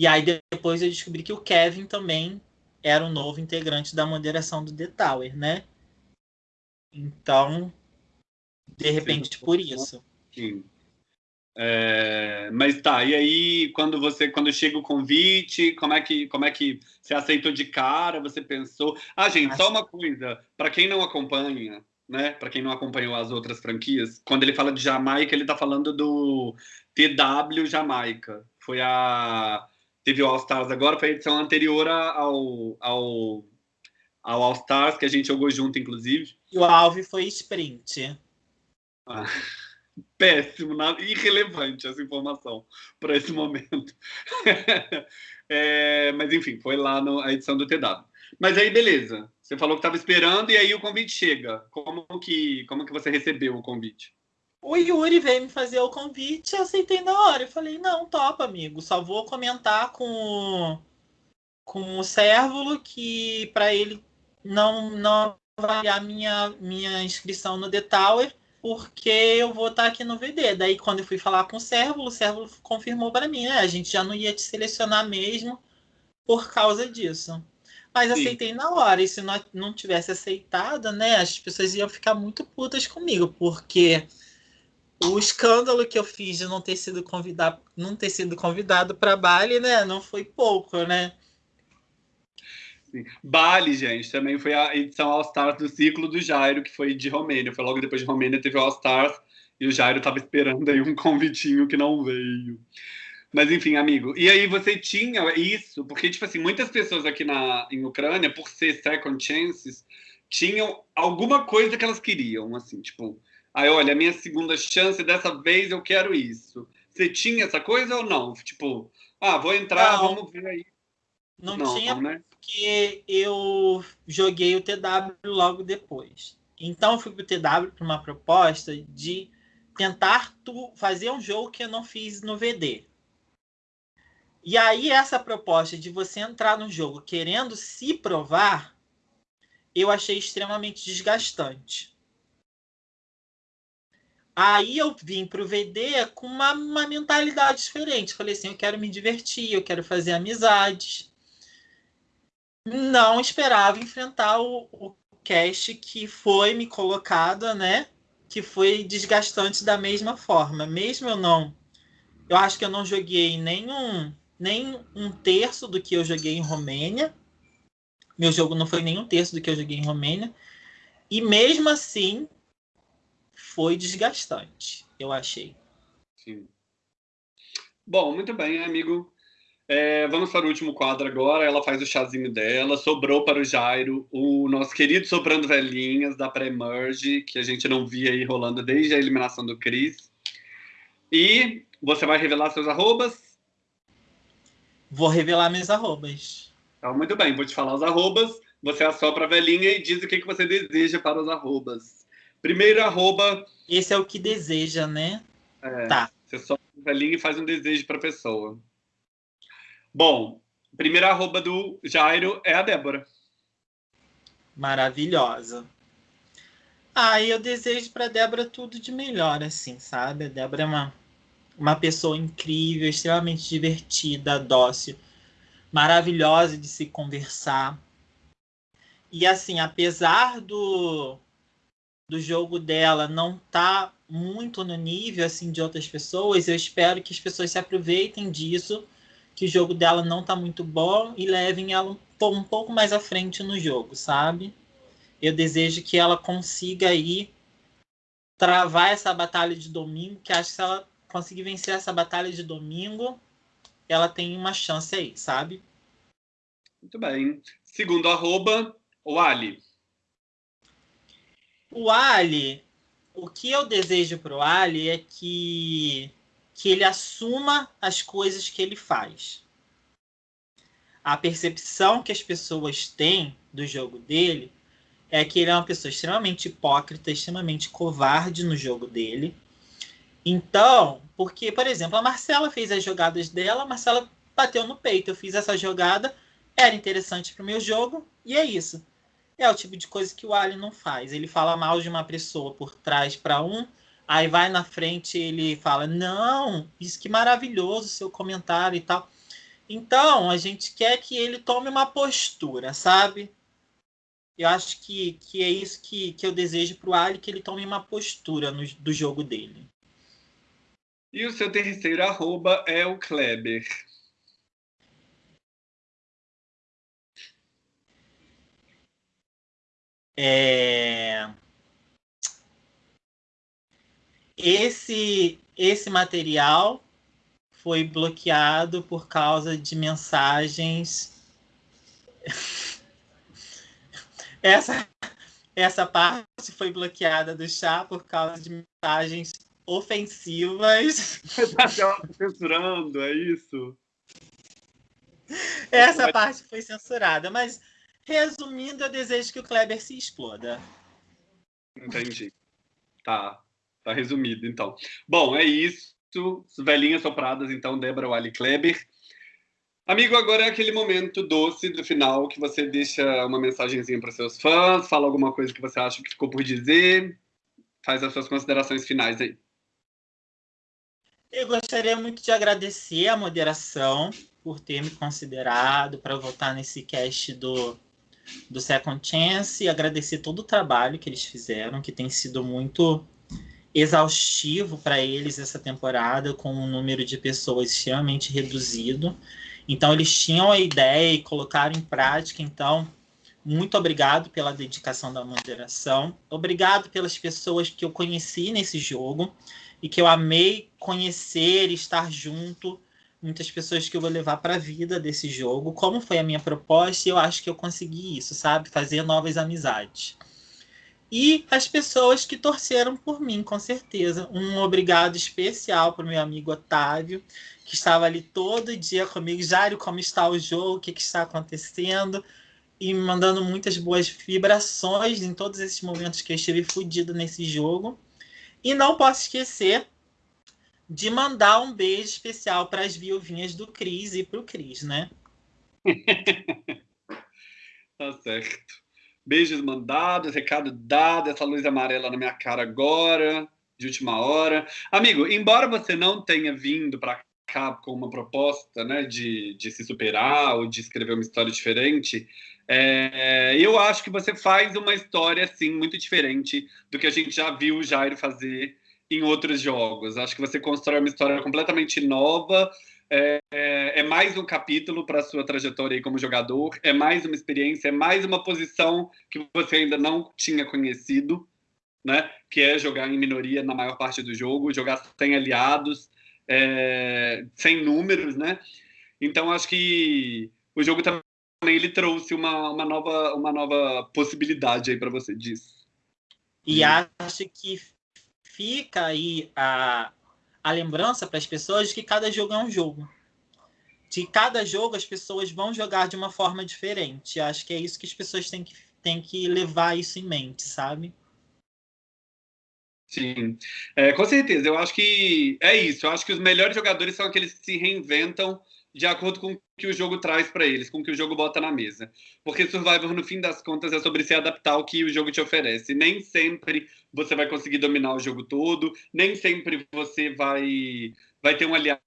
E aí depois eu descobri que o Kevin também era um novo integrante da moderação do The Tower, né? Então, de repente, por isso. Sim. É, mas tá, e aí quando você quando chega o convite, como é que como é que você aceitou de cara? Você pensou? Ah, gente, só uma coisa, para quem não acompanha, né? Para quem não acompanhou as outras franquias, quando ele fala de Jamaica, ele tá falando do TW Jamaica. Foi a teve o All Stars agora, foi a edição anterior ao ao ao All Stars que a gente jogou junto, inclusive. E o Alve foi sprint. Ah péssimo, nada, irrelevante essa informação para esse momento. é, mas enfim, foi lá na edição do TW. Mas aí, beleza. Você falou que estava esperando e aí o convite chega. Como que, como que você recebeu o convite? O Yuri veio me fazer o convite e aceitei na hora. Eu falei, não, topa, amigo. Só vou comentar com, com o Cérvulo que para ele não, não avaliar minha, minha inscrição no The Tower porque eu vou estar aqui no VD. Daí, quando eu fui falar com o Servo, o Servo confirmou para mim, né? A gente já não ia te selecionar mesmo por causa disso. Mas Sim. aceitei na hora. E se não, não tivesse aceitado, né? As pessoas iam ficar muito putas comigo, porque o escândalo que eu fiz de não ter sido convidado, não ter sido convidado para Bali, né? Não foi pouco, né? Sim. Bali, gente, também foi a edição All Stars do ciclo do Jairo, que foi de Romênia. Foi logo depois de Romênia, teve All Stars, e o Jairo estava esperando aí um convitinho que não veio. Mas enfim, amigo. E aí você tinha isso, porque, tipo assim, muitas pessoas aqui na, em Ucrânia, por ser second chances, tinham alguma coisa que elas queriam, assim, tipo, aí olha, a minha segunda chance, dessa vez eu quero isso. Você tinha essa coisa ou não? Tipo, ah, vou entrar, não, vamos ver aí. Não, não tinha, né? porque eu joguei o TW logo depois. Então eu fui para o TW para uma proposta de tentar tu, fazer um jogo que eu não fiz no VD. E aí essa proposta de você entrar no jogo querendo se provar, eu achei extremamente desgastante. Aí eu vim para o VD com uma, uma mentalidade diferente. Falei assim, eu quero me divertir, eu quero fazer amizades não esperava enfrentar o, o cast que foi me colocado, né? Que foi desgastante da mesma forma. Mesmo eu não. Eu acho que eu não joguei nenhum, nem um terço do que eu joguei em Romênia. Meu jogo não foi nem um terço do que eu joguei em Romênia. E mesmo assim, foi desgastante, eu achei. Sim. Bom, muito bem, amigo. É, vamos para o último quadro agora. Ela faz o chazinho dela. Sobrou para o Jairo o nosso querido Sobrando Velhinhas da pré-merge, que a gente não via aí rolando desde a eliminação do Cris. E você vai revelar seus arrobas? Vou revelar meus arrobas. Tá, muito bem, vou te falar os arrobas. Você assopra a velhinha e diz o que, que você deseja para os arrobas. Primeiro arroba. Esse é o que deseja, né? É, tá. Você só velhinho e faz um desejo para a pessoa. Bom, primeira arroba do Jairo é a Débora. Maravilhosa. Ah, eu desejo para Débora tudo de melhor, assim, sabe? A Débora é uma, uma pessoa incrível, extremamente divertida, dócil, maravilhosa de se conversar. E assim, apesar do, do jogo dela não tá muito no nível assim de outras pessoas, eu espero que as pessoas se aproveitem disso, que o jogo dela não tá muito bom e levem ela um, pouco mais à frente no jogo, sabe? Eu desejo que ela consiga aí travar essa batalha de domingo, que acho que se ela conseguir vencer essa batalha de domingo, ela tem uma chance aí, sabe? Muito bem. Segundo arroba, o Ali. O Ali, o que eu desejo para o Ali é que, que ele assuma as coisas que ele faz. A percepção que as pessoas têm do jogo dele é que ele é uma pessoa extremamente hipócrita, extremamente covarde no jogo dele. Então, porque, por exemplo, a Marcela fez as jogadas dela, a Marcela bateu no peito. Eu fiz essa jogada, era interessante para o meu jogo, e é isso. É o tipo de coisa que o Ali não faz. Ele fala mal de uma pessoa por trás para um, aí vai na frente ele fala: Não, isso que maravilhoso seu comentário e tal. Então, a gente quer que ele tome uma postura, sabe? Eu acho que, que é isso que, que eu desejo para o Ali, que ele tome uma postura no, do jogo dele. E o seu terceiro arroba é o Kleber. É... Esse, esse material foi bloqueado por causa de mensagens. essa, essa parte foi bloqueada do chá por causa de mensagens ofensivas. Está censurando, é isso? Essa parte foi censurada, mas Resumindo, eu desejo que o Kleber se exploda. Entendi. Tá. Tá resumido, então. Bom, é isso. Velhinhas sopradas, então, Débora Wally Kleber. Amigo, agora é aquele momento doce do final que você deixa uma mensagenzinha para seus fãs, fala alguma coisa que você acha que ficou por dizer, faz as suas considerações finais aí. Eu gostaria muito de agradecer a moderação por ter me considerado para votar nesse cast do do Second Chance e agradecer todo o trabalho que eles fizeram, que tem sido muito exaustivo para eles essa temporada, com um número de pessoas extremamente reduzido. Então, eles tinham a ideia e colocaram em prática. Então, muito obrigado pela dedicação da moderação. Obrigado pelas pessoas que eu conheci nesse jogo e que eu amei conhecer estar junto muitas pessoas que eu vou levar para a vida desse jogo, como foi a minha proposta, e eu acho que eu consegui isso, sabe? Fazer novas amizades. E as pessoas que torceram por mim, com certeza. Um obrigado especial para o meu amigo Otávio, que estava ali todo dia comigo. Jário, como está o jogo? O que, que está acontecendo? E me mandando muitas boas vibrações em todos esses momentos que eu estive fudido nesse jogo. E não posso esquecer de mandar um beijo especial para as viuvinhas do Cris e para o Cris, né? tá certo. Beijos mandados, recado dado, essa luz amarela na minha cara agora, de última hora. Amigo, embora você não tenha vindo para cá com uma proposta né, de, de se superar ou de escrever uma história diferente, é, eu acho que você faz uma história, assim, muito diferente do que a gente já viu o Jairo fazer em outros jogos. Acho que você constrói uma história completamente nova. É, é, é mais um capítulo para a sua trajetória aí como jogador, é mais uma experiência, é mais uma posição que você ainda não tinha conhecido, né? Que é jogar em minoria na maior parte do jogo, jogar sem aliados, é, sem números, né? Então acho que o jogo também ele trouxe uma, uma nova uma nova possibilidade aí para você disso. E acho que fica aí a, a lembrança para as pessoas de que cada jogo é um jogo. De cada jogo as pessoas vão jogar de uma forma diferente. Acho que é isso que as pessoas têm que, têm que levar isso em mente, sabe? Sim, é, com certeza. Eu acho que é isso. Eu acho que os melhores jogadores são aqueles que se reinventam de acordo com o que o jogo traz para eles, com o que o jogo bota na mesa. Porque Survivor, no fim das contas, é sobre se adaptar ao que o jogo te oferece. Nem sempre você vai conseguir dominar o jogo todo, nem sempre você vai, vai ter um aliado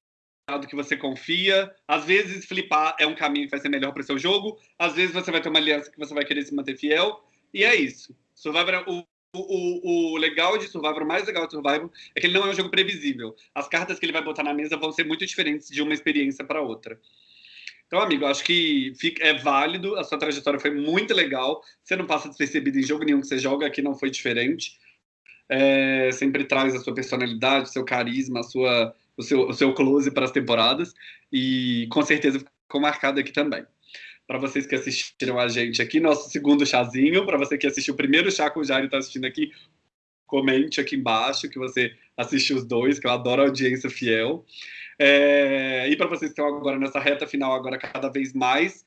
que você confia. Às vezes, flipar é um caminho que vai ser melhor para o seu jogo. Às vezes, você vai ter uma aliança que você vai querer se manter fiel. E é isso. Survivor, é o, o, o, legal de Survivor, o mais legal de Survivor, é que ele não é um jogo previsível. As cartas que ele vai botar na mesa vão ser muito diferentes de uma experiência para outra. Então, amigo, acho que fica, é válido. A sua trajetória foi muito legal. Você não passa despercebido em jogo nenhum que você joga, aqui não foi diferente. É, sempre traz a sua personalidade, seu carisma, a sua, o, seu, o seu close para as temporadas. E com certeza ficou marcado aqui também para vocês que assistiram a gente aqui, nosso segundo chazinho. Para você que assistiu o primeiro chá com o Jair e está assistindo aqui, comente aqui embaixo que você assistiu os dois, que eu adoro a audiência fiel. É... E para vocês que estão agora nessa reta final, agora cada vez mais,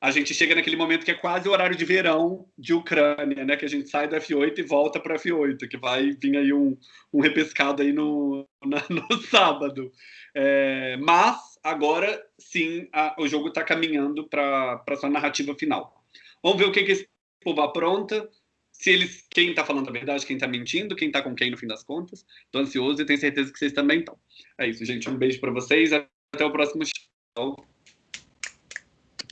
a gente chega naquele momento que é quase o horário de verão de Ucrânia, né? Que a gente sai do F8 e volta para F8, que vai vir aí um, um repescado aí no, na, no sábado. É... Mas agora sim a, o jogo está caminhando para a sua narrativa final. Vamos ver o que, que esse povo apronta, se eles, quem está falando a verdade, quem está mentindo, quem está com quem no fim das contas. Estou ansioso e tenho certeza que vocês também estão. É isso, gente. Um beijo para vocês. Até o próximo show.